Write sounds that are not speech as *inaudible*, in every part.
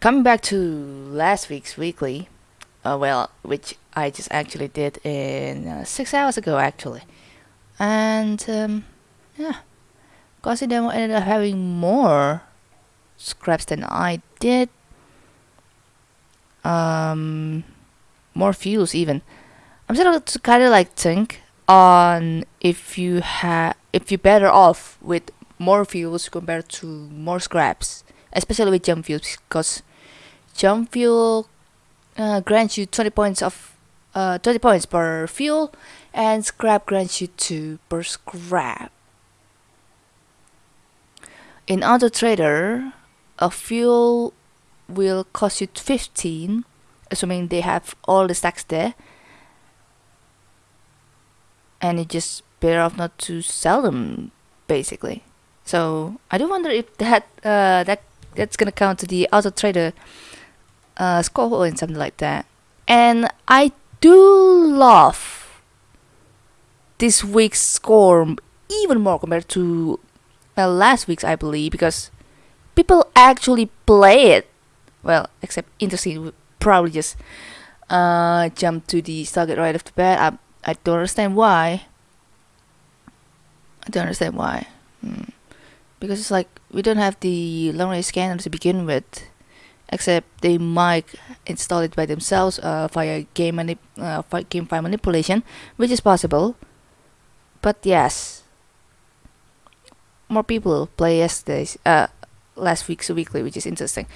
coming back to last week's weekly, uh, well, which I just actually did in uh, six hours ago, actually, and um, yeah, Cozy Demo ended up having more scraps than I did. Um, more fuels even. I'm of kind of like think on if you have if you're better off with more fuels compared to more scraps, especially with jump fuels because jump fuel uh, grants you 20 points of uh, 20 points per fuel and scrap grants you 2 per scrap. In Auto Trader, a fuel will cost you 15 assuming they have all the stacks there and it's just better off not to sell them basically so I do wonder if that uh, that that's gonna count to the auto trader uh, score or something like that and I do love this week's score even more compared to uh, last week's I believe because people actually play it well except interesting probably just uh, jump to the target right off the bat. I, I don't understand why. I don't understand why. Hmm. Because it's like we don't have the long range scanner to begin with, except they might install it by themselves uh, via game manip uh, game file manipulation, which is possible. But yes, more people play yesterday's uh, last week's weekly, which is interesting.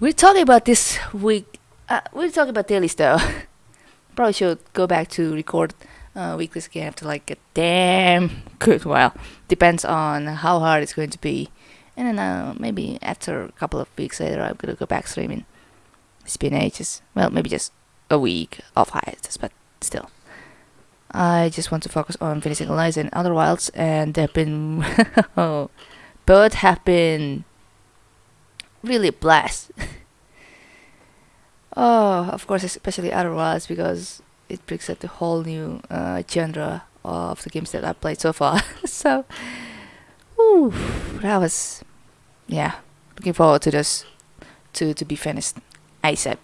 We're talking about this week. Uh, we're talking about dailies though. *laughs* Probably should go back to record uh, weeklies again after like a damn good while. Depends on how hard it's going to be. And then uh, maybe after a couple of weeks later, I'm gonna go back streaming. It's been ages. Well, maybe just a week of hiatus, but still. I just want to focus on finishing Eliza and Outer Wilds, and they've been. *laughs* both have been really blessed. *laughs* oh, of course, especially Outer Wilds because it brings up a whole new uh, genre of the games that I've played so far. *laughs* so, ooh, that was, yeah, looking forward to this, to to be finished ASAP.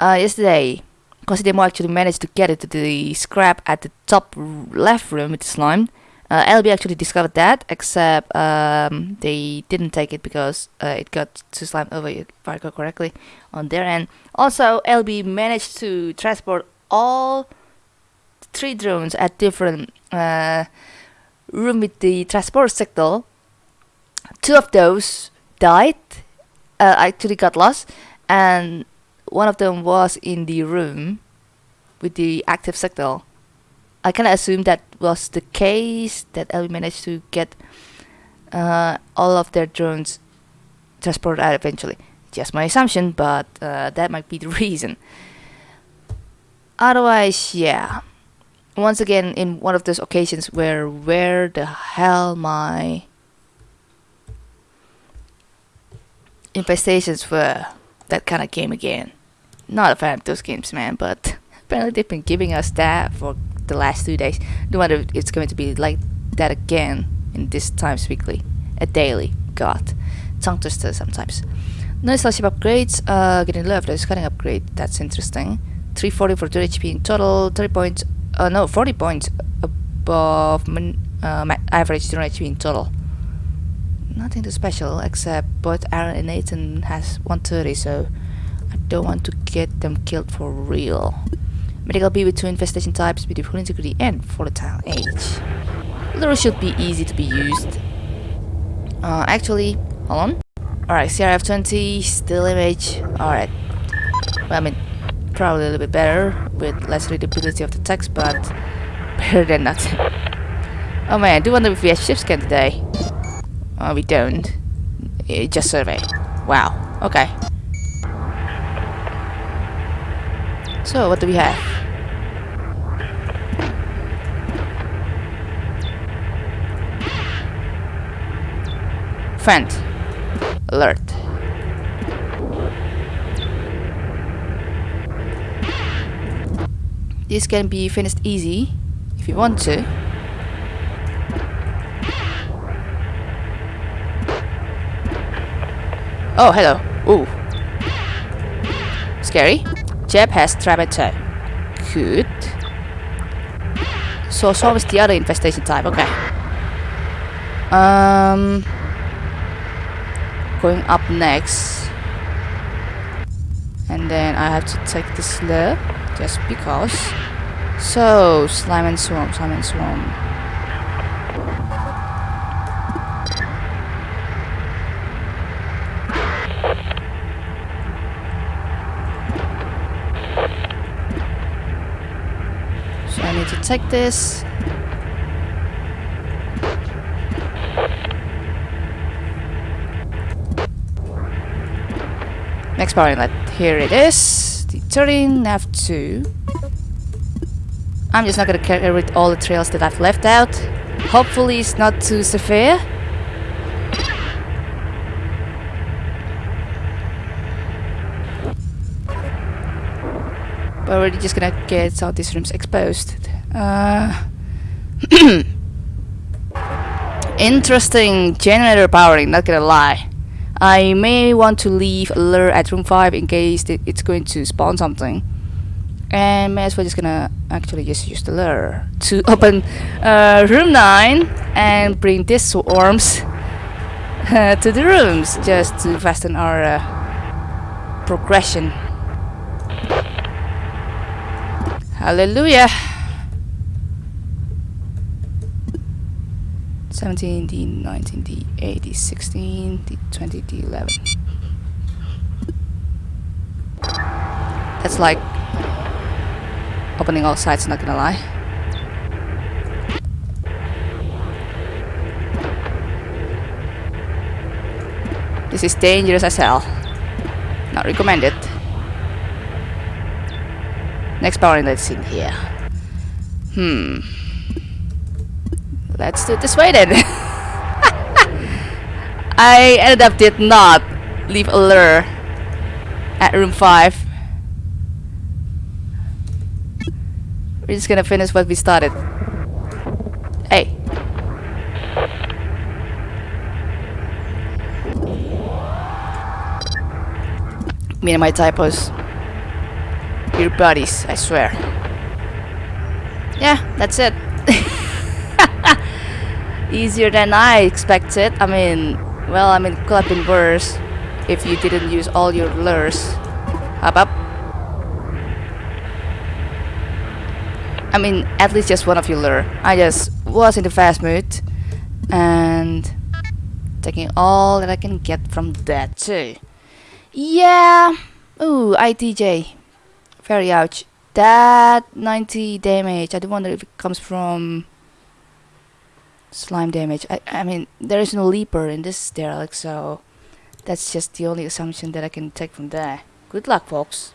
Uh, yesterday, Cozy Demo actually managed to get it to the scrap at the top left room with the slime. Uh, LB actually discovered that, except um, they didn't take it because uh, it got to slime over, if I recall correctly, on their end. Also, LB managed to transport all three drones at different uh, room with the transport signal. Two of those died, uh, actually got lost, and one of them was in the room with the active signal. I of assume that was the case that LB managed to get uh, all of their drones transported out eventually. Just my assumption, but uh, that might be the *laughs* reason. Otherwise, yeah. Once again, in one of those occasions where where the hell my infestations were, that kind of game again. Not a fan of those games, man, but *laughs* apparently they've been giving us that for the last two days. No if it's going to be like that again in this Times Weekly. A daily. God. Tongue twister sometimes. No scholarship upgrades. Uh, getting love. There's cutting upgrade. That's interesting. 340 for 2 HP in total. 30 points. Uh, no, 40 points above uh, average 2 HP in total. Nothing too special except both Aaron and Nathan has 130 so I don't want to get them killed for real. Medical B with two infestation types, beautiful integrity and volatile age. Lure should be easy to be used. Uh, actually, hold on. Alright, CRF 20, still image. Alright. Well, I mean, probably a little bit better with less readability of the text, but better than nothing. Oh man, I do wonder if we have ship scan today. Oh, we don't. Just survey. Wow. Okay. So, what do we have? Friend. Alert. This can be finished easy, if you want to. Oh, hello. Ooh. Scary. Jeb has Trabeto. Good. So, so is the other infestation type. Okay. Um. Going up next. And then I have to take the slur. Just because. So, slime and swarm, slime and swarm. So I need to take this. Next power inlet. Here it is. Turret nav 2. I'm just not gonna carry with all the trails that I've left out. Hopefully it's not too severe. But we're just gonna get all these rooms exposed. Uh, *clears throat* interesting generator powering, not gonna lie. I may want to leave a lure at room 5 in case it's going to spawn something. And may as well just gonna actually just use the lure to *laughs* open uh, room 9 and bring these swarms uh, *laughs* to the rooms just to fasten our uh, progression. Hallelujah! 17, D, 19, D, 8, D, 16, D, 20, D, 11. That's like opening all sides, not gonna lie. This is dangerous as hell. Not recommended. Next power inlet's in here. Hmm. Let's do it this way then. *laughs* I ended up did not leave a lure at room 5. We're just gonna finish what we started. Hey. Me and my typos. Your buddies, I swear. Yeah, that's it. Easier than I expected. I mean, well, I mean, could have been worse if you didn't use all your lures. Up, up. I mean, at least just one of your lure. I just was in the fast mood and taking all that I can get from that too. Yeah. Ooh, ITJ. Very ouch. That 90 damage. I do wonder if it comes from slime damage. I, I mean, there is no leaper in this derelict, so that's just the only assumption that I can take from there. Good luck, folks.